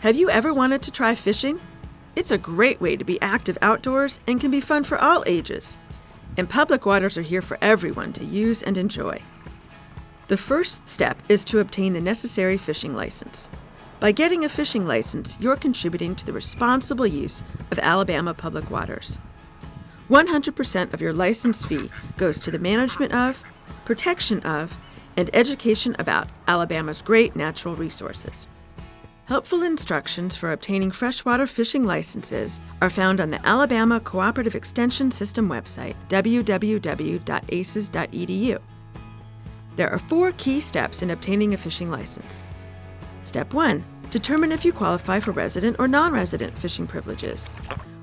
Have you ever wanted to try fishing? It's a great way to be active outdoors and can be fun for all ages. And public waters are here for everyone to use and enjoy. The first step is to obtain the necessary fishing license. By getting a fishing license, you're contributing to the responsible use of Alabama public waters. 100% of your license fee goes to the management of, protection of, and education about Alabama's great natural resources. Helpful instructions for obtaining freshwater fishing licenses are found on the Alabama Cooperative Extension System website, www.aces.edu. There are four key steps in obtaining a fishing license. Step 1. Determine if you qualify for resident or non-resident fishing privileges.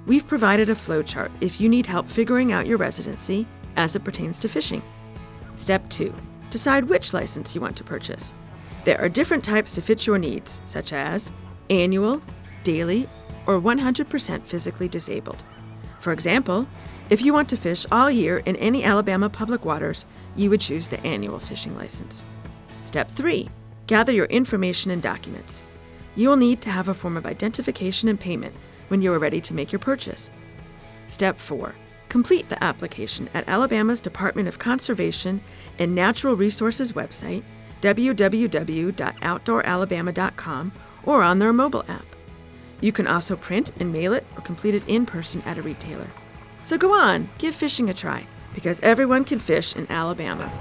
We've provided a flowchart if you need help figuring out your residency as it pertains to fishing. Step 2. Decide which license you want to purchase. There are different types to fit your needs, such as annual, daily, or 100% physically disabled. For example, if you want to fish all year in any Alabama public waters, you would choose the annual fishing license. Step 3. Gather your information and documents. You will need to have a form of identification and payment when you are ready to make your purchase. Step 4. Complete the application at Alabama's Department of Conservation and Natural Resources website www.outdooralabama.com, or on their mobile app. You can also print and mail it or complete it in person at a retailer. So go on, give fishing a try, because everyone can fish in Alabama.